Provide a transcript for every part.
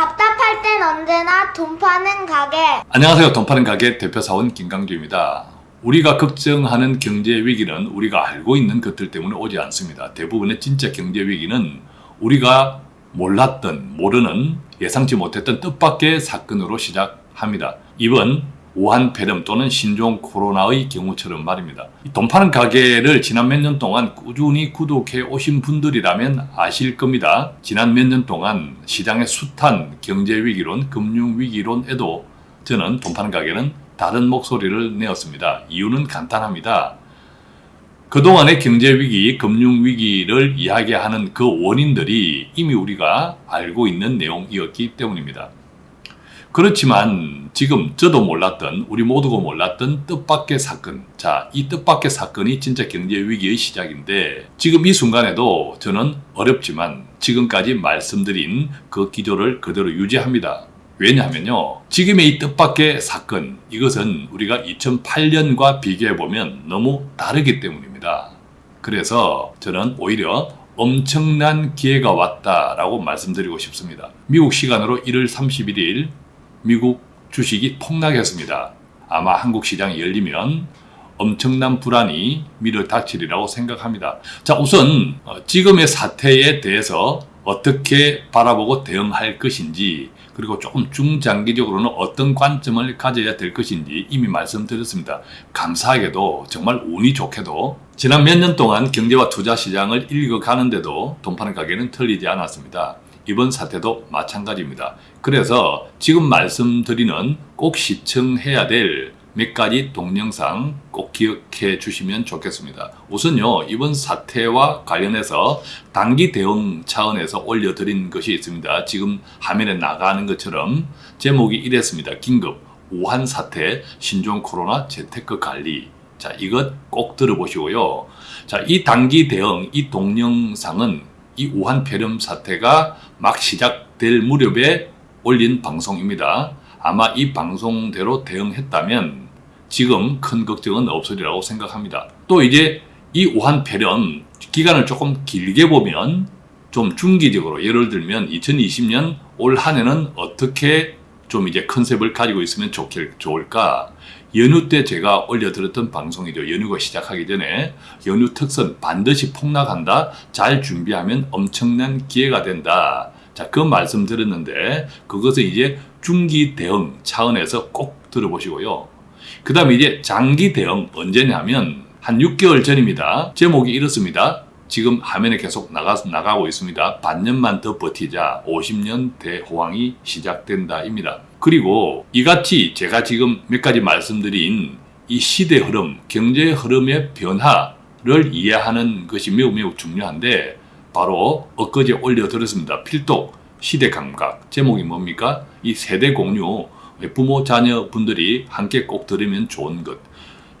답답할 땐 언제나 돈 파는 가게. 안녕하세요. 돈 파는 가게 대표사원 김강주입니다. 우리가 걱정하는 경제 위기는 우리가 알고 있는 것들 때문에 오지 않습니다. 대부분의 진짜 경제 위기는 우리가 몰랐던, 모르는, 예상치 못했던 뜻밖의 사건으로 시작합니다. 이번 우한 폐렴 또는 신종 코로나의 경우처럼 말입니다. 이돈 파는 가게를 지난 몇 년 동안 꾸준히 구독해 오신 분들이라면 아실 겁니다. 지난 몇 년 동안 시장의 숱한 경제 위기론, 금융 위기론에도 저는 돈 파는 가게는 다른 목소리를 내었습니다. 이유는 간단합니다. 그동안의 경제 위기, 금융 위기를 이야기하는 그 원인들이 이미 우리가 알고 있는 내용이었기 때문입니다. 그렇지만 지금 저도 몰랐던 우리 모두가 몰랐던 뜻밖의 사건. 자 이 뜻밖의 사건이 진짜 경제 위기의 시작인데 지금 이 순간에도 저는 어렵지만 지금까지 말씀드린 그 기조를 그대로 유지합니다. 왜냐하면요 지금의 이 뜻밖의 사건 이것은 우리가 2008년과 비교해 보면 너무 다르기 때문입니다. 그래서 저는 오히려 엄청난 기회가 왔다라고 말씀드리고 싶습니다. 미국 시간으로 1월 31일 미국 주식이 폭락했습니다. 아마 한국 시장이 열리면 엄청난 불안이 미를 닥치리라고 생각합니다. 자, 우선 어, 지금의 사태에 대해서 어떻게 바라보고 대응할 것인지 그리고 조금 중장기적으로는 어떤 관점을 가져야 될 것인지 이미 말씀드렸습니다. 감사하게도 정말 운이 좋게도 지난 몇 년 동안 경제와 투자 시장을 읽어가는데도 돈 파는 가게는 틀리지 않았습니다. 이번 사태도 마찬가지입니다. 그래서 지금 말씀드리는 꼭 시청해야 될 몇 가지 동영상 꼭 기억해 주시면 좋겠습니다. 우선요, 이번 사태와 관련해서 단기 대응 차원에서 올려드린 것이 있습니다. 지금 화면에 나가는 것처럼 제목이 이랬습니다. 긴급 우한 사태 신종 코로나 재테크 관리 자, 이것 꼭 들어보시고요. 자, 이 단기 대응, 이 동영상은 이 우한 폐렴 사태가 막 시작될 무렵에 올린 방송입니다. 아마 이 방송대로 대응했다면 지금 큰 걱정은 없으리라고 생각합니다. 또 이제 이 우한 폐렴 기간을 조금 길게 보면 좀 중기적으로 예를 들면 2020년 올 한 해는 어떻게 좀 이제 컨셉을 가지고 있으면 좋길, 좋을까? 연휴 때 제가 올려드렸던 방송이죠. 연휴가 시작하기 전에 연휴 특선 반드시 폭락한다. 잘 준비하면 엄청난 기회가 된다. 자, 그 말씀 드렸는데 그것은 이제 중기 대응 차원에서 꼭 들어보시고요. 그 다음에 이제 장기 대응 언제냐면 한 6개월 전입니다. 제목이 이렇습니다. 지금 화면에 계속 나가, 나가고 있습니다. 반년만 더 버티자 50년 대호황이 시작된다 입니다. 그리고 이같이 제가 지금 몇 가지 말씀드린 이 시대 흐름, 경제 흐름의 변화를 이해하는 것이 매우 매우 중요한데 바로 엊그제 올려드렸습니다. 필독 시대 감각 제목이 뭡니까? 이 세대 공유 부모 자녀 분들이 함께 꼭 들으면 좋은 것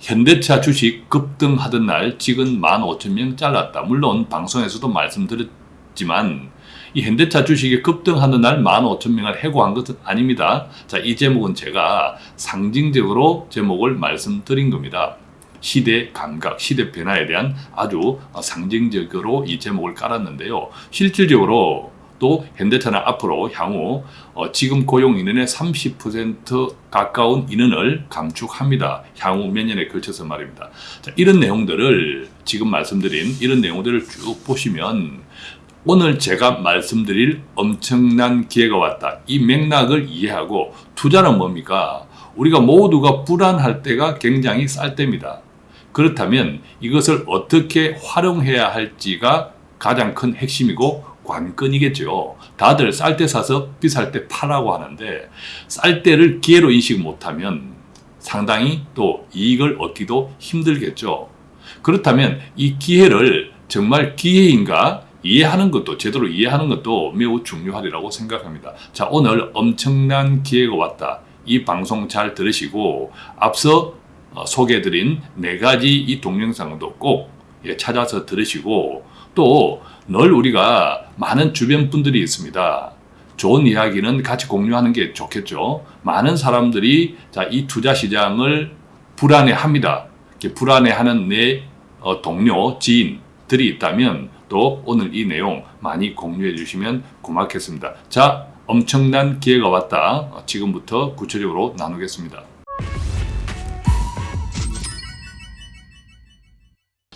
현대차 주식 급등하던 날 지금 15,000명 잘랐다. 물론 방송에서도 말씀드렸지만 이 현대차 주식이 급등하는 날 15,000명을 해고한 것은 아닙니다. 자, 이 제목은 제가 상징적으로 제목을 말씀드린 겁니다. 시대 감각, 시대 변화에 대한 아주 상징적으로 이 제목을 깔았는데요. 실질적으로 또 현대차는 앞으로 향후 어, 지금 고용 인원의 30% 가까운 인원을 감축합니다. 향후 몇 년에 걸쳐서 말입니다. 자, 이런 내용들을 지금 말씀드린 이런 내용들을 쭉 보시면 오늘 제가 말씀드릴 엄청난 기회가 왔다. 이 맥락을 이해하고 투자는 뭡니까? 우리가 모두가 불안할 때가 굉장히 쌀 때입니다. 그렇다면 이것을 어떻게 활용해야 할지가 가장 큰 핵심이고 관건이겠죠. 다들 쌀 때 사서 비쌀 때 파라고 하는데 쌀 때를 기회로 인식 못하면 상당히 또 이익을 얻기도 힘들겠죠. 그렇다면 이 기회를 정말 기회인가 이해하는 것도 제대로 이해하는 것도 매우 중요하리라고 생각합니다. 자 오늘 엄청난 기회가 왔다. 이 방송 잘 들으시고 앞서 어, 소개해드린 네 가지 이 동영상도 꼭 예, 찾아서 들으시고 또 늘 우리가 많은 주변 분들이 있습니다. 좋은 이야기는 같이 공유하는 게 좋겠죠. 많은 사람들이 자, 이 투자 시장을 불안해합니다. 불안해하는 내 어, 동료, 지인들이 있다면 또 오늘 이 내용 많이 공유해 주시면 고맙겠습니다. 자, 엄청난 기회가 왔다. 지금부터 구체적으로 나누겠습니다.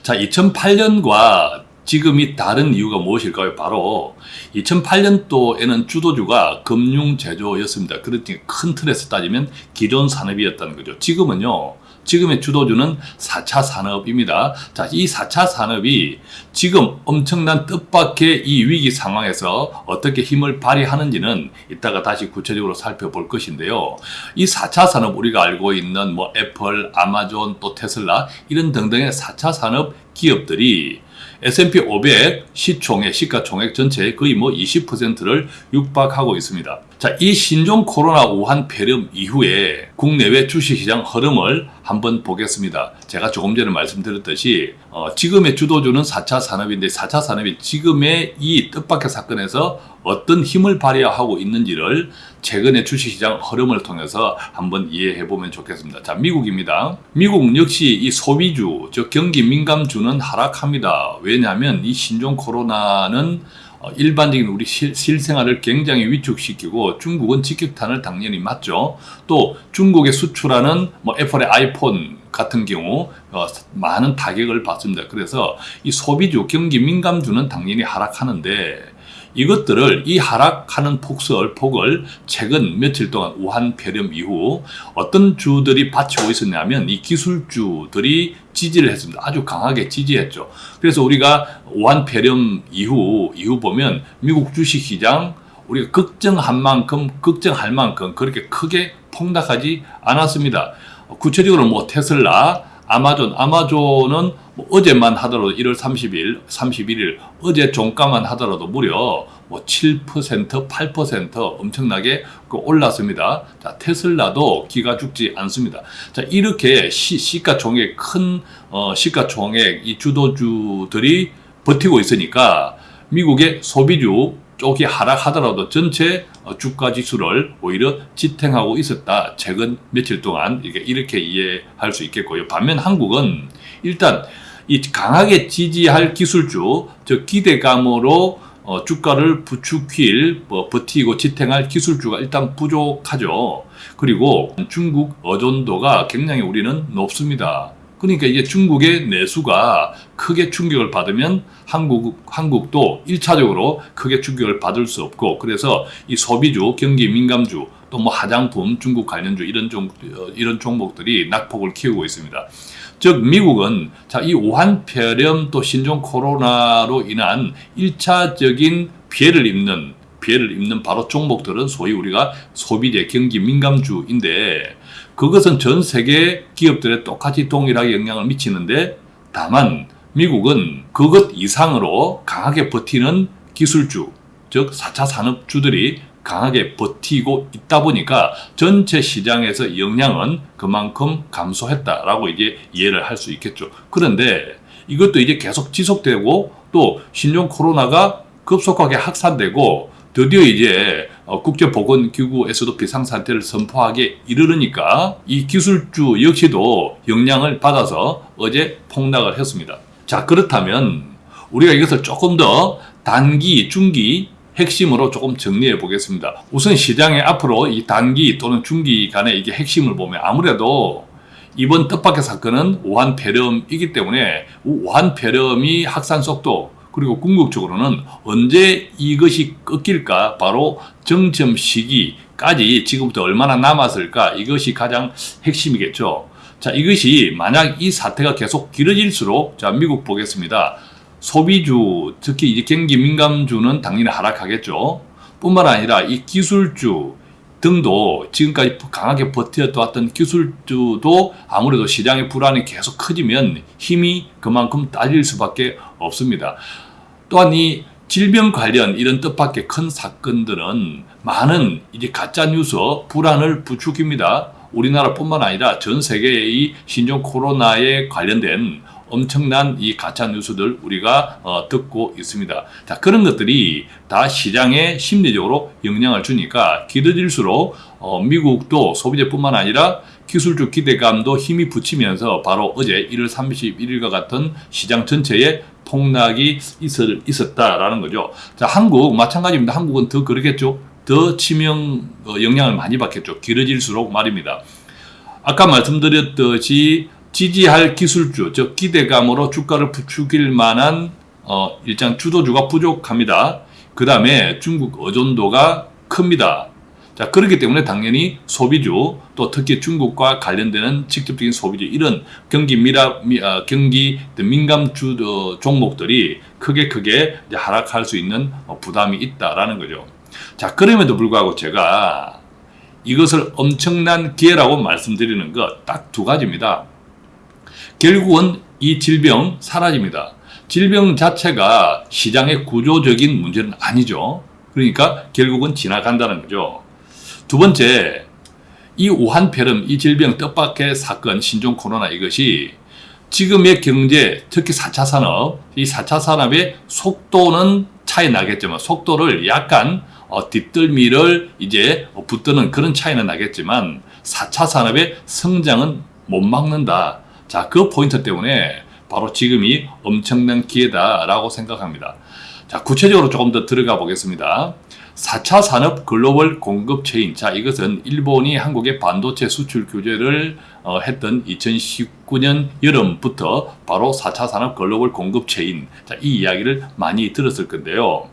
자, 2008년과 지금이 다른 이유가 무엇일까요? 바로 2008년도에는 주도주가 금융 제조였습니다. 그렇지 큰 틀에서 따지면 기존 산업이었다는 거죠. 지금은요. 지금의 주도주는 4차 산업입니다. 자, 이 4차 산업이 지금 엄청난 뜻밖의 이 위기 상황에서 어떻게 힘을 발휘하는지는 이따가 다시 구체적으로 살펴볼 것인데요. 이 4차 산업 우리가 알고 있는 뭐 애플, 아마존, 또 테슬라 이런 등등의 4차 산업 기업들이 S&P 500 시총의 시가총액 전체의 거의 뭐 20%를 육박하고 있습니다. 자, 이 신종 코로나 우한 폐렴 이후에 국내외 주식시장 흐름을 한번 보겠습니다. 제가 조금 전에 말씀드렸듯이 어, 지금의 주도주는 4차 산업인데 4차 산업이 지금의 이 뜻밖의 사건에서 어떤 힘을 발휘하고 있는지를 최근의 주식시장 흐름을 통해서 한번 이해해 보면 좋겠습니다. 자, 미국입니다. 미국 역시 이 소비주, 즉 경기 민감주는 하락합니다. 왜냐하면 이 신종 코로나는 어, 일반적인 우리 실, 실생활을 굉장히 위축시키고 중국은 직격탄을 당연히 맞죠. 또 중국에 수출하는 뭐 애플의 아이폰 같은 경우 어, 많은 타격을 받습니다. 그래서 이 소비주, 경기 민감주는 당연히 하락하는데 이것들을 이 하락하는 폭설, 폭을 최근 며칠 동안 우한 폐렴 이후 어떤 주들이 받치고 있었냐면 이 기술주들이 지지를 했습니다. 아주 강하게 지지했죠. 그래서 우리가 우한 폐렴 이후, 이후 보면 미국 주식시장 우리가 걱정한 만큼, 걱정할 만큼 그렇게 크게 폭락하지 않았습니다. 구체적으로 뭐 테슬라, 아마존, 아마존은 뭐 어제만 하더라도 1월 30일, 31일 어제 종가만 하더라도 무려 뭐 7%, 8% 엄청나게 그 올랐습니다. 자, 테슬라도 기가 죽지 않습니다. 자, 이렇게 시, 시가총액 큰 어, 시가총액 이 주도주들이 버티고 있으니까 미국의 소비주 쪽이 하락하더라도 전체 어, 주가 지수를 오히려 지탱하고 있었다. 최근 며칠 동안 이렇게 이해할 수 있겠고요. 반면 한국은 일단 이 강하게 지지할 기술주, 즉 기대감으로 어, 주가를 부추길, 뭐, 버티고 지탱할 기술주가 일단 부족하죠. 그리고 중국 의존도가 굉장히 우리는 높습니다. 그러니까 이제 중국의 내수가 크게 충격을 받으면 한국, 한국도 1차적으로 크게 충격을 받을 수 없고 그래서 이 소비주, 경기 민감주, 또 뭐 화장품, 중국 관련주 이런 종, 어, 이런 종목들이 낙폭을 키우고 있습니다. 즉 미국은 자, 이 우한 폐렴 또 신종 코로나로 인한 1차적인 피해를 입는 피해를 입는 바로 종목들은 소위 우리가 소비재 경기 민감주인데 그것은 전 세계 기업들에 똑같이 동일하게 영향을 미치는데 다만 미국은 그것 이상으로 강하게 버티는 기술주, 즉 4차 산업주들이 강하게 버티고 있다 보니까 전체 시장에서 영향은 그만큼 감소했다라고 이제 이해를 할 수 있겠죠. 그런데 이것도 이제 계속 지속되고 또 신종 코로나가 급속하게 확산되고 드디어 이제 어, 국제보건기구에서도 비상상태를 선포하게 이르르니까 이 기술주 역시도 영향을 받아서 어제 폭락을 했습니다. 자 그렇다면 우리가 이것을 조금 더 단기, 중기 핵심으로 조금 정리해 보겠습니다. 우선 시장의 앞으로 이 단기 또는 중기 간의 이게 핵심을 보면 아무래도 이번 뜻밖의 사건은 우한 폐렴이기 때문에 우한 폐렴이 확산 속도 그리고 궁극적으로는 언제 이것이 꺾일까 바로 정점 시기까지 지금부터 얼마나 남았을까 이것이 가장 핵심이겠죠. 자 이것이 만약 이 사태가 계속 길어질수록 자 미국 보겠습니다. 소비주 특히 이제 경기 민감주는 당연히 하락하겠죠. 뿐만 아니라 이 기술주 등도 지금까지 강하게 버텨왔던 기술주도 아무래도 시장의 불안이 계속 커지면 힘이 그만큼 딸릴 수밖에 없습니다. 또한 이 질병 관련 이런 뜻밖의 큰 사건들은 많은 이제 가짜 뉴스 불안을 부추깁니다. 우리나라뿐만 아니라 전 세계의 신종 코로나에 관련된 엄청난 이 가짜 뉴스들 우리가 어, 듣고 있습니다. 자 그런 것들이 다 시장에 심리적으로 영향을 주니까 길어질수록 어, 미국도 소비재뿐만 아니라 기술주 기대감도 힘이 붙이면서 바로 어제 1월 31일과 같은 시장 전체에 폭락이 있었, 있었다라는 거죠. 자 한국 마찬가지입니다. 한국은 더 그러겠죠. 더 치명 어, 영향을 많이 받겠죠. 길어질수록 말입니다. 아까 말씀드렸듯이 지지할 기술주, 즉 기대감으로 주가를 부추길 만한 어, 일장 주도주가 부족합니다. 그 다음에 중국 의존도가 큽니다. 자, 그렇기 때문에 당연히 소비주, 또 특히 중국과 관련되는 직접적인 소비주, 이런 경기 미라, 미, 아, 경기 민감 주 어, 종목들이 크게 크게 이제 하락할 수 있는 어, 부담이 있다라는 거죠. 자, 그럼에도 불구하고 제가 이것을 엄청난 기회라고 말씀드리는 것 딱 두 가지입니다. 결국은 이 질병 사라집니다. 질병 자체가 시장의 구조적인 문제는 아니죠. 그러니까 결국은 지나간다는 거죠. 두 번째, 이 우한폐렴, 이 질병 뜻밖의 사건, 신종 코로나 이것이 지금의 경제, 특히 4차 산업, 이 4차 산업의 속도는 차이 나겠지만 속도를 약간 어, 뒷덜미를 이제 붙드는 그런 차이는 나겠지만 4차 산업의 성장은 못 막는다. 자, 그 포인트 때문에 바로 지금이 엄청난 기회다라고 생각합니다. 자, 구체적으로 조금 더 들어가 보겠습니다. 4차 산업 글로벌 공급 체인. 자, 이것은 일본이 한국의 반도체 수출 규제를 어, 했던 2019년 여름부터 바로 4차 산업 글로벌 공급 체인. 자, 이 이야기를 많이 들었을 건데요.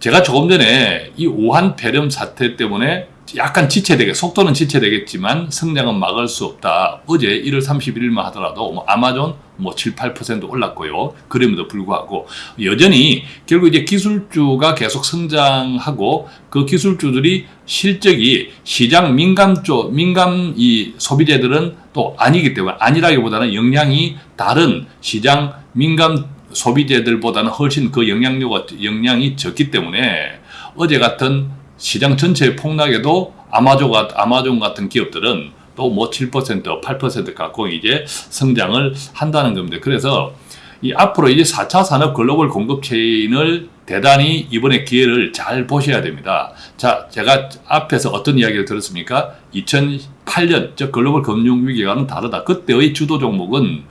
제가 조금 전에 이 우한 폐렴 사태 때문에 약간 지체되게 속도는 지체되겠지만 성장은 막을 수 없다. 어제 1월 31일만 하더라도 뭐 아마존 뭐 7, 8% 올랐고요. 그럼에도 불구하고 여전히 결국 이제 기술주가 계속 성장하고 그 기술주들이 실적이 시장 민감 쪽 민감 이 소비재들은 또 아니기 때문에 아니라기보다는 영향이 다른 시장 민감 소비재들보다는 훨씬 그 영향력과 영향이 적기 때문에 어제 같은 시장 전체의 폭락에도 아마존, 같- 아마존 같은 기업들은 또 뭐 7%, 8% 갖고 이제 성장을 한다는 겁니다. 그래서 이 앞으로 이제 4차 산업 글로벌 공급 체인을 대단히 이번에 기회를 잘 보셔야 됩니다. 자, 제가 앞에서 어떤 이야기를 들었습니까? 2008년, 저 글로벌 금융 위기와는 다르다. 그때의 주도 종목은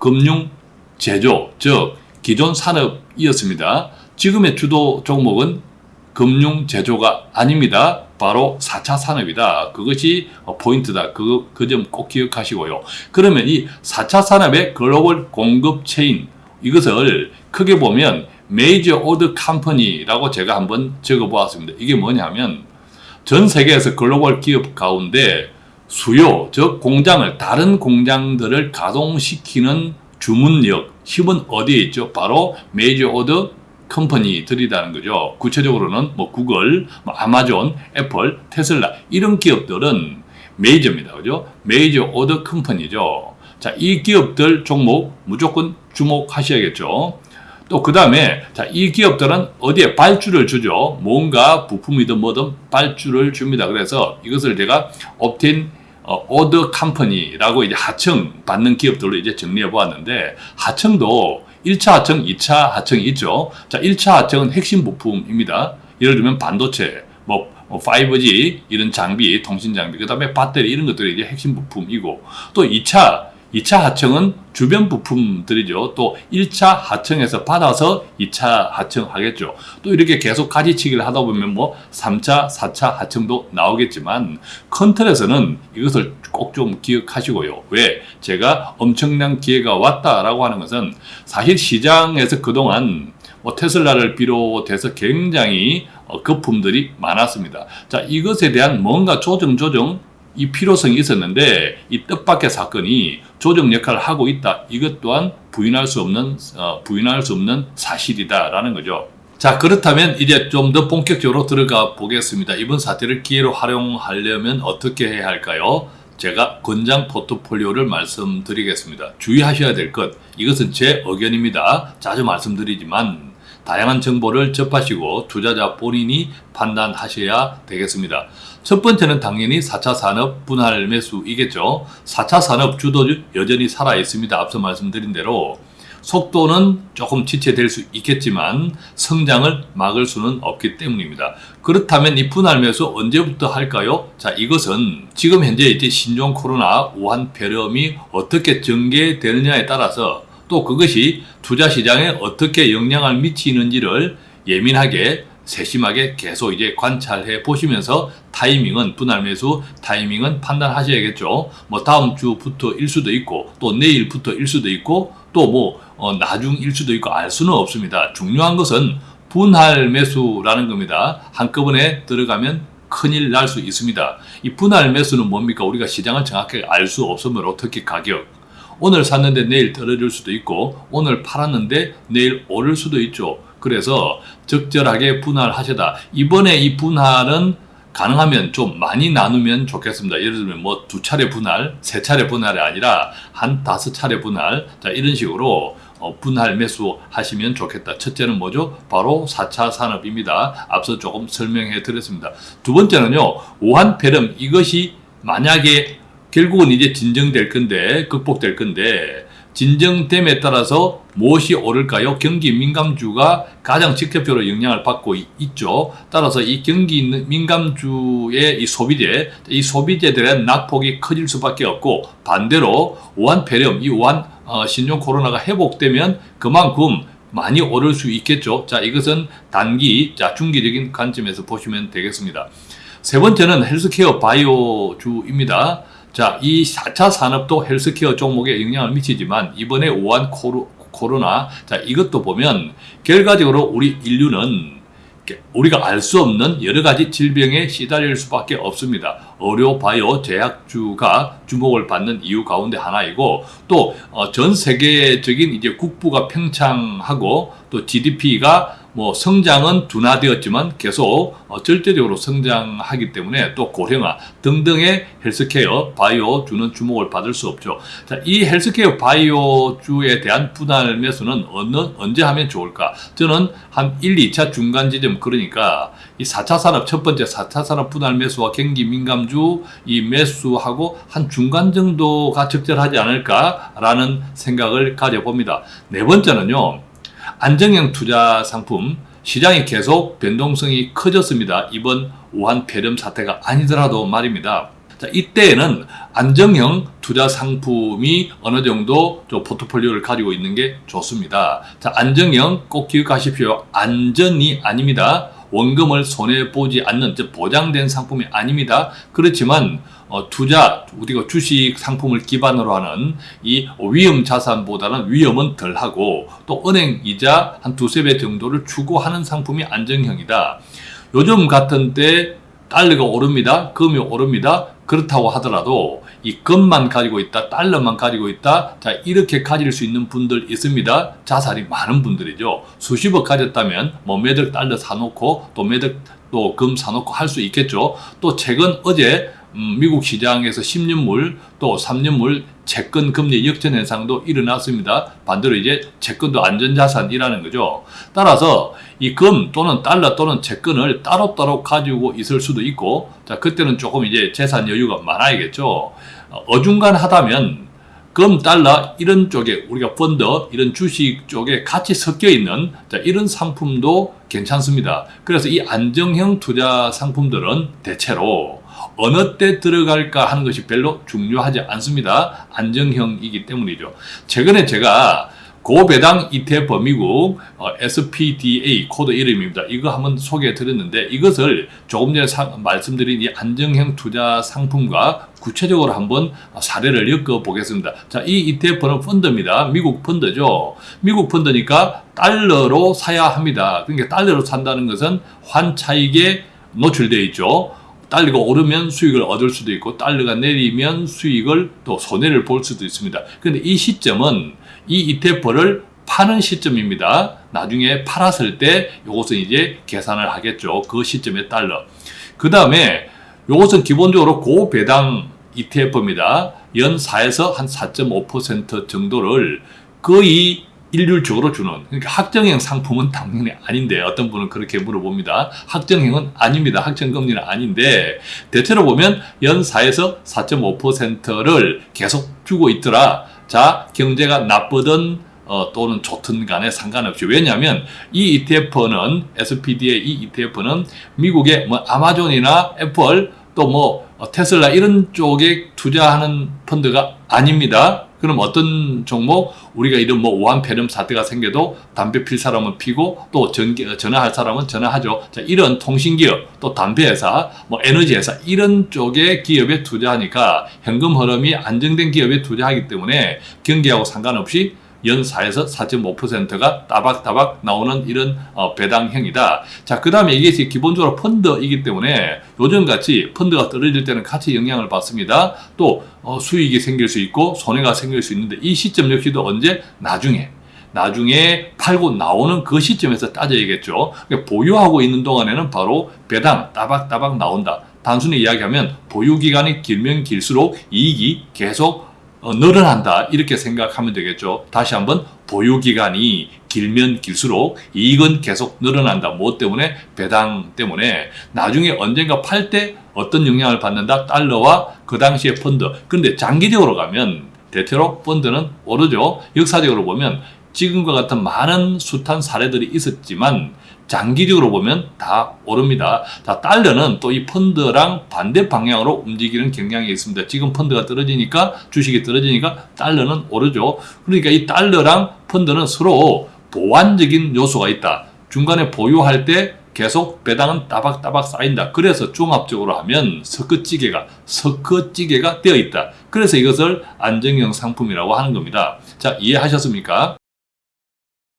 금융 제조, 즉 기존 산업이었습니다. 지금의 주도 종목은 금융 제조가 아닙니다. 바로 4차 산업이다. 그것이 어, 포인트다. 그, 그 점 꼭 기억하시고요. 그러면 이 4차 산업의 글로벌 공급 체인, 이것을 크게 보면 major order company라고 제가 한번 적어 보았습니다. 이게 뭐냐면 전 세계에서 글로벌 기업 가운데 수요, 즉 공장을 다른 공장들을 가동시키는 주문력, 힘은 어디에 있죠? 바로 major order company들이라는 거죠. 구체적으로는 뭐 구글, 뭐 아마존, 애플, 테슬라 이런 기업들은 메이저입니다. 그죠? major order company죠. 자, 이 기업들 종목 무조건 주목하셔야겠죠. 또 그 다음에 자, 이 기업들은 어디에 발주를 주죠. 뭔가 부품이든 뭐든 발주를 줍니다. 그래서 이것을 제가 옵틴 어, 오더 컴퍼니라고 이제 하청 받는 기업들로 이제 정리해 보았는데 하청도 1차 하청, 2차 하청이 있죠. 자, 1차 하청은 핵심 부품입니다. 예를 들면 반도체, 뭐 5G 이런 장비, 통신 장비, 그 다음에 배터리 이런 것들이 이제 핵심 부품이고 또 2차 2차 하청은 주변 부품들이죠. 또 1차 하청에서 받아서 2차 하청하겠죠. 또 이렇게 계속 가지치기를 하다 보면 뭐 3차, 4차 하청도 나오겠지만 큰 틀에서는 이것을 꼭 좀 기억하시고요. 왜? 제가 엄청난 기회가 왔다라고 하는 것은 사실 시장에서 그동안 뭐 테슬라를 비롯해서 굉장히 어, 거품들이 많았습니다. 자, 이것에 대한 뭔가 조정, 조정, 이 필요성이 있었는데 이 뜻밖의 사건이 조정 역할을 하고 있다. 이것 또한 부인할 수 없는 어, 부인할 수 없는 사실이다라는 거죠. 자 그렇다면 이제 좀 더 본격적으로 들어가 보겠습니다. 이번 사태를 기회로 활용하려면 어떻게 해야 할까요? 제가 권장 포트폴리오를 말씀드리겠습니다. 주의하셔야 될 것, 이것은 제 의견입니다. 자주 말씀드리지만 다양한 정보를 접하시고 투자자 본인이 판단하셔야 되겠습니다. 첫 번째는 당연히 4차 산업 분할 매수이겠죠. 4차 산업 주도 여전히 살아 있습니다. 앞서 말씀드린 대로 속도는 조금 지체될 수 있겠지만 성장을 막을 수는 없기 때문입니다. 그렇다면 이 분할 매수 언제부터 할까요? 자, 이것은 지금 현재 이제 신종 코로나 우한 폐렴이 어떻게 전개되느냐에 따라서 또 그것이 투자 시장에 어떻게 영향을 미치는지를 예민하게 세심하게 계속 이제 관찰해 보시면서 타이밍은 분할 매수 타이밍은 판단하셔야겠죠. 뭐 다음 주부터일 수도 있고 또 내일부터일 수도 있고 또뭐 나중일 수도 있고 알 수는 없습니다. 중요한 것은 분할 매수라는 겁니다. 한꺼번에 들어가면 큰일 날 수 있습니다. 이 분할 매수는 뭡니까? 우리가 시장을 정확하게 알 수 없으면 어떻게 가격 오늘 샀는데 내일 떨어질 수도 있고 오늘 팔았는데 내일 오를 수도 있죠. 그래서 적절하게 분할하셔다. 이번에 이 분할은 가능하면 좀 많이 나누면 좋겠습니다. 예를 들면 뭐 두 차례 분할, 세 차례 분할이 아니라 한 다섯 차례 분할, 자 이런 식으로 어, 분할 매수 하시면 좋겠다. 첫째는 뭐죠? 바로 4차 산업입니다. 앞서 조금 설명해 드렸습니다. 두 번째는요, 오한폐렴 이것이 만약에 결국은 이제 진정될 건데, 극복될 건데, 진정됨에 따라서 무엇이 오를까요? 경기 민감주가 가장 직접적으로 영향을 받고 이- 있죠. 따라서 이 경기 민감주의 이 소비재, 이 소비재들의 낙폭이 커질 수밖에 없고 반대로 오한 폐렴, 이 오한 어, 신종 코로나가 회복되면 그만큼 많이 오를 수 있겠죠. 자, 이것은 단기, 자, 중기적인 관점에서 보시면 되겠습니다. 세 번째는 헬스케어 바이오주입니다. 자, 이 4차 산업도 헬스케어 종목에 영향을 미치지만 이번에 코로, 코로나, 자, 이것도 보면 결과적으로 우리 인류는 우리가 알 수 없는 여러 가지 질병에 시달릴 수밖에 없습니다. 의료, 바이오, 제약주가 주목을 받는 이유 가운데 하나이고 또 전 세계적인 이제 국부가 팽창하고 또 GDP가 뭐 성장은 둔화되었지만 계속 어, 절대적으로 성장하기 때문에 또 고령화 등등의 헬스케어, 바이오주는 주목을 받을 수 없죠. 자, 이 헬스케어 바이오주에 대한 분할 매수는 어느, 언제 하면 좋을까? 저는 한 1, 2차 중간 지점 그러니까 이 4차 산업 첫 번째 4차 산업 분할 매수와 경기 민감주 이 매수하고 한 중간 정도가 적절하지 않을까라는 생각을 가져봅니다. 네 번째는요. 안정형 투자 상품 시장이 계속 변동성이 커졌습니다. 이번 우한 폐렴 사태가 아니더라도 말입니다. 자, 이때에는 안정형 투자 상품이 어느 정도 좀 포트폴리오를 가지고 있는 게 좋습니다. 자, 안정형 꼭 기억하십시오. 안전이 아닙니다. 원금을 손해보지 않는 즉 보장된 상품이 아닙니다. 그렇지만 어, 투자, 우리가 주식 상품을 기반으로 하는 이 위험 자산보다는 위험은 덜하고 또 은행 이자 한 두세 배 정도를 추구하는 상품이 안정형이다. 요즘 같은 때 달러가 오릅니다. 금이 오릅니다. 그렇다고 하더라도 이 금만 가지고 있다, 달러만 가지고 있다, 자 이렇게 가질 수 있는 분들 있습니다. 자산이 많은 분들이죠. 수십억 가졌다면 뭐 몇억 달러 사놓고 또 몇억 또 금 사놓고 할 수 있겠죠. 또 최근 어제 음, 미국 시장에서 10년물 또 3년물 채권 금리 역전 현상도 일어났습니다. 반대로 이제 채권도 안전자산이라는 거죠. 따라서 이 금 또는 달러 또는 채권을 따로따로 가지고 있을 수도 있고, 자, 그때는 조금 이제 재산 여유가 많아야겠죠. 어, 어중간하다면 금, 달러 이런 쪽에 우리가 펀드 이런 주식 쪽에 같이 섞여 있는 자, 이런 상품도 괜찮습니다. 그래서 이 안정형 투자 상품들은 대체로 어느 때 들어갈까 하는 것이 별로 중요하지 않습니다. 안정형이기 때문이죠. 최근에 제가 고배당 ETF 미국 어, SPDA 코드 이름입니다. 이거 한번 소개해 드렸는데 이것을 조금 전에 사- 말씀드린 이 안정형 투자 상품과 구체적으로 한번 사례를 엮어 보겠습니다. 자, 이 ETF는 펀드입니다. 미국 펀드죠. 미국 펀드니까 달러로 사야 합니다. 그러니까 달러로 산다는 것은 환차익에 노출되어 있죠. 달러가 오르면 수익을 얻을 수도 있고 달러가 내리면 수익을 또 손해를 볼 수도 있습니다. 그런데 이 시점은 이 ETF를 파는 시점입니다. 나중에 팔았을 때 이것은 이제 계산을 하겠죠. 그 시점에 달러. 그 다음에 이것은 기본적으로 고배당 ETF입니다. 연 4에서 한 4.5% 정도를 거의 일률적으로 주는 그러니까 확정형 상품은 당연히 아닌데 어떤 분은 그렇게 물어봅니다. 확정형은 아닙니다. 확정금리는 아닌데 대체로 보면 연 4에서 4.5%를 계속 주고 있더라. 자 경제가 나쁘든 어, 또는 좋든 간에 상관없이 왜냐하면 이 ETF는 SPD의 이 ETF는 미국의 뭐 아마존이나 애플 또뭐 테슬라 이런 쪽에 투자하는 펀드가 아닙니다. 그럼 어떤 종목 우리가 이런 뭐 오한 폐렴 사태가 생겨도 담배 필 사람은 피고 또 전기, 전화할 사람은 전화하죠. 자, 이런 통신기업 또 담배회사 뭐 에너지회사 이런 쪽의 기업에 투자하니까 현금 흐름이 안정된 기업에 투자하기 때문에 경기하고 상관없이 연 4에서 4.5%가 따박따박 나오는 이런 어, 배당형이다. 자, 그 다음에 이게 기본적으로 펀드이기 때문에 요즘같이 펀드가 떨어질 때는 같이 영향을 받습니다. 또 어, 수익이 생길 수 있고 손해가 생길 수 있는데 이 시점 역시도 언제? 나중에. 나중에 팔고 나오는 그 시점에서 따져야겠죠. 그러니까 보유하고 있는 동안에는 바로 배당 따박따박 나온다. 단순히 이야기하면 보유 기간이 길면 길수록 이익이 계속 어, 늘어난다 이렇게 생각하면 되겠죠. 다시 한번 보유 기간이 길면 길수록 이익은 계속 늘어난다. 뭐 때문에 배당 때문에 나중에 언젠가 팔 때 어떤 영향을 받는다. 달러와 그 당시의 펀드. 그런데 장기적으로 가면 대체로 펀드는 오르죠. 역사적으로 보면 지금과 같은 많은 숱한 사례들이 있었지만 장기적으로 보면 다 오릅니다. 자, 달러는 또 이 펀드랑 반대 방향으로 움직이는 경향이 있습니다. 지금 펀드가 떨어지니까 주식이 떨어지니까 달러는 오르죠. 그러니까 이 달러랑 펀드는 서로 보완적인 요소가 있다. 중간에 보유할 때 계속 배당은 따박따박 쌓인다. 그래서 종합적으로 하면 석커찌개가 석커찌개가 되어 있다. 그래서 이것을 안정형 상품이라고 하는 겁니다. 자, 이해하셨습니까?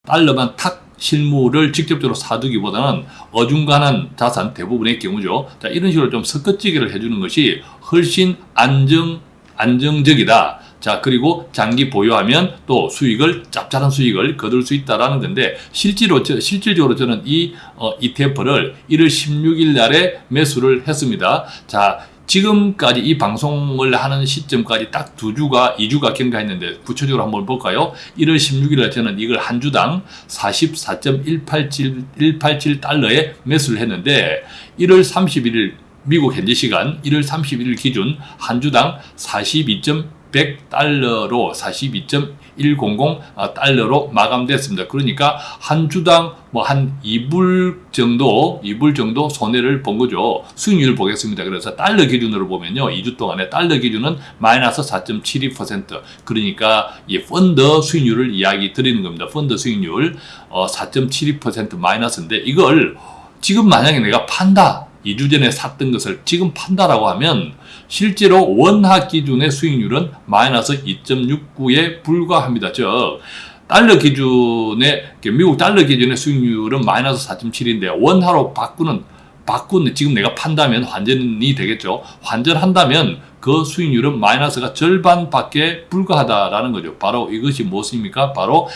달러만 탁 실물을 직접적으로 사두기보다는 어중간한 자산 대부분의 경우죠. 자, 이런 식으로 좀 섞어찌기를 해주는 것이 훨씬 안정, 안정적이다. 자, 그리고 장기 보유하면 또 수익을, 짭짤한 수익을 거둘 수 있다라는 건데, 실제로, 저, 실질적으로 저는 이, 어, ETF를 1월 16일 날에 매수를 했습니다. 자, 지금까지 이 방송을 하는 시점까지 딱 두 주가, 2주가 경과했는데 구체적으로 한번 볼까요? 1월 16일에 저는 이걸 한 주당 44.187, 187달러에 매수를 했는데 1월 31일 미국 현지 시간 1월 31일 기준 한 주당 42.100달러로 42.100 달러로 마감됐습니다. 그러니까 한 주당 뭐 한 2불 정도, 2불 정도 손해를 본 거죠. 수익률 보겠습니다. 그래서 달러 기준으로 보면요. 2주 동안에 달러 기준은 마이너스 4.72% 그러니까 이 펀드 수익률을 이야기 드리는 겁니다. 펀드 수익률 어, 4.72% 마이너스인데 이걸 지금 만약에 내가 판다. 2주 전에 샀던 것을 지금 판다라고 하면 실제로 원화 기준의 수익률은 마이너스 2.69에 불과합니다. 즉 달러 기준의 미국 달러 기준의 수익률은 마이너스 4.7인데 원화로 바꾸는 바꾸는 지금 내가 판다면 환전이 되겠죠. 환전한다면 그 수익률은 마이너스가 절반밖에 불과하다라는 거죠. 바로 이것이 무엇입니까? 바로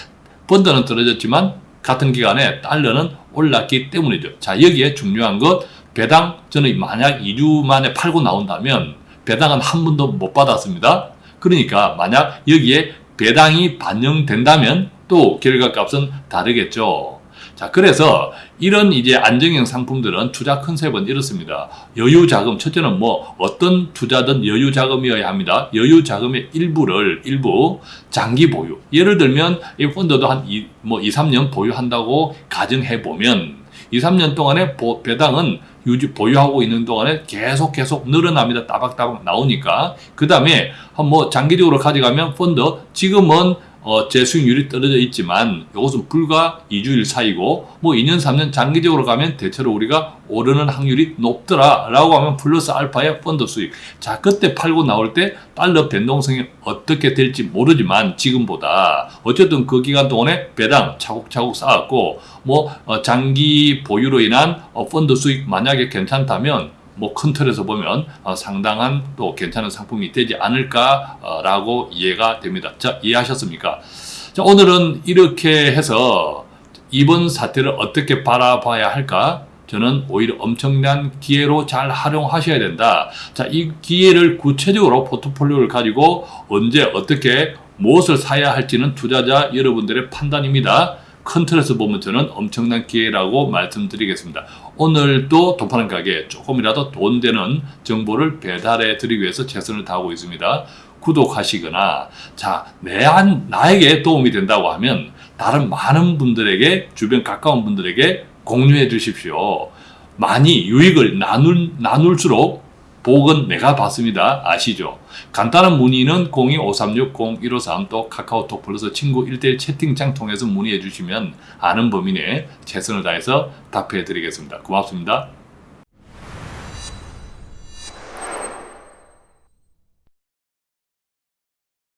펀드는 떨어졌지만 같은 기간에 달러는 올랐기 때문이죠. 자 여기에 중요한 것 배당 저는 만약 2주 만에 팔고 나온다면 배당은 한 번도 못 받았습니다. 그러니까 만약 여기에 배당이 반영된다면 또 결과값은 다르겠죠. 자, 그래서 이런 이제 안정형 상품들은 투자 컨셉은 이렇습니다. 여유 자금, 첫째는 뭐 어떤 투자든 여유 자금이어야 합니다. 여유 자금의 일부를, 일부 장기 보유. 예를 들면 이 펀드도 한 이, 뭐 2, 3년 보유한다고 가정해 보면 2, 3년 동안에 보, 배당은 유지 보유하고 있는 동안에 계속 계속 늘어납니다. 따박따박 나오니까. 그 다음에 뭐 장기적으로 가져가면 펀드 지금은 어, 제 수익률이 떨어져 있지만 이것은 불과 2주일 사이고 뭐 2년 3년 장기적으로 가면 대체로 우리가 오르는 확률이 높더라 라고 하면 플러스 알파의 펀드 수익. 자 그때 팔고 나올 때 달러 변동성이 어떻게 될지 모르지만 지금보다 어쨌든 그 기간 동안에 배당 차곡차곡 쌓았고 뭐 어, 장기 보유로 인한 어, 펀드 수익 만약에 괜찮다면 뭐 큰 틀에서 보면 어, 상당한 또 괜찮은 상품이 되지 않을까라고 이해가 됩니다. 자 이해하셨습니까? 자 오늘은 이렇게 해서 이번 사태를 어떻게 바라봐야 할까? 저는 오히려 엄청난 기회로 잘 활용하셔야 된다. 자, 이 기회를 구체적으로 포트폴리오를 가지고 언제 어떻게 무엇을 사야 할지는 투자자 여러분들의 판단입니다. 큰 틀에서 보면 저는 엄청난 기회라고 말씀드리겠습니다. 오늘도 돈파는 가게 조금이라도 돈 되는 정보를 배달해 드리기 위해서 최선을 다하고 있습니다. 구독하시거나 자, 내 한, 나에게 도움이 된다고 하면 다른 많은 분들에게 주변 가까운 분들에게 공유해 주십시오. 많이 유익을 나눌, 나눌수록 복은 내가 받습니다. 아시죠? 간단한 문의는 02-5360-1553또 카카오톡 플러스 친구 1대1 채팅창 통해서 문의해 주시면 아는 범위 내에 최선을 다해서 답해 드리겠습니다. 고맙습니다.